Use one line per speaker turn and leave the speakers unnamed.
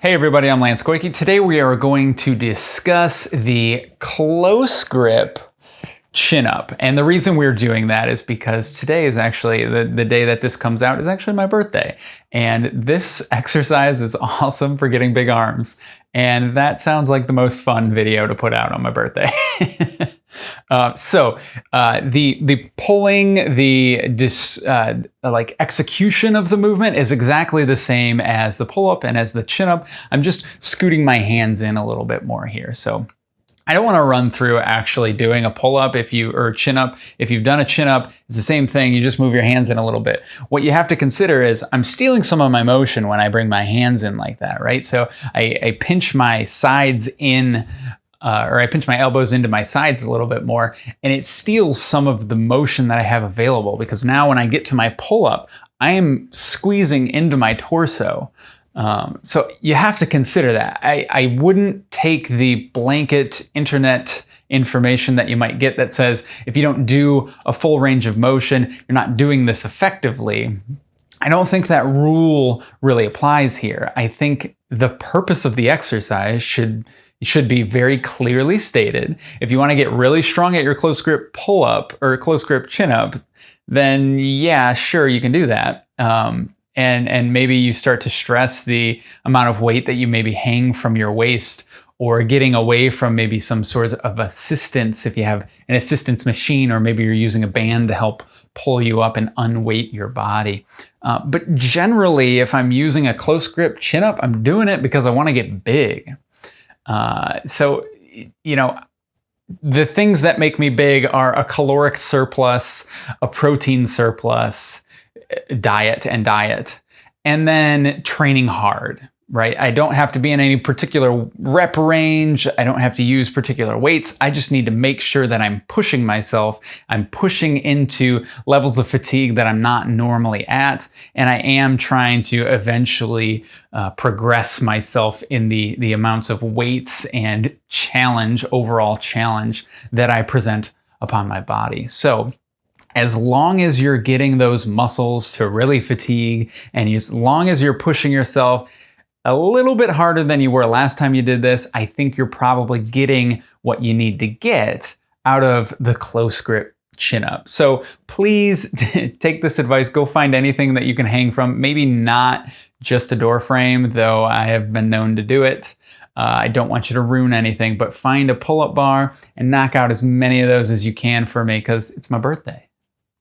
Hey everybody, I'm Lance Koike. Today we are going to discuss the close grip chin up. And the reason we're doing that is because today is actually, the, the day that this comes out is actually my birthday. And this exercise is awesome for getting big arms. And that sounds like the most fun video to put out on my birthday. uh, so uh, the the pulling, the dis, uh, like execution of the movement is exactly the same as the pull up and as the chin up. I'm just scooting my hands in a little bit more here. So I don't want to run through actually doing a pull up if you or chin up. If you've done a chin up, it's the same thing. You just move your hands in a little bit. What you have to consider is I'm stealing some of my motion when I bring my hands in like that, right? So I, I pinch my sides in uh, or I pinch my elbows into my sides a little bit more and it steals some of the motion that I have available because now when I get to my pull up, I am squeezing into my torso. Um, so you have to consider that. I, I wouldn't take the blanket internet information that you might get that says if you don't do a full range of motion, you're not doing this effectively. I don't think that rule really applies here. I think the purpose of the exercise should should be very clearly stated. If you want to get really strong at your close grip pull up or close grip chin up, then yeah, sure, you can do that. Um, and and maybe you start to stress the amount of weight that you maybe hang from your waist or getting away from maybe some sort of assistance if you have an assistance machine or maybe you're using a band to help pull you up and unweight your body. Uh, but generally, if I'm using a close grip chin up, I'm doing it because I want to get big. Uh, so, you know, the things that make me big are a caloric surplus, a protein surplus, diet and diet, and then training hard, right? I don't have to be in any particular rep range. I don't have to use particular weights. I just need to make sure that I'm pushing myself. I'm pushing into levels of fatigue that I'm not normally at. And I am trying to eventually uh, progress myself in the, the amounts of weights and challenge, overall challenge that I present upon my body. So as long as you're getting those muscles to really fatigue and as long as you're pushing yourself a little bit harder than you were last time you did this, I think you're probably getting what you need to get out of the close grip chin up. So please take this advice, go find anything that you can hang from, maybe not just a door frame, though I have been known to do it. Uh, I don't want you to ruin anything, but find a pull-up bar and knock out as many of those as you can for me because it's my birthday.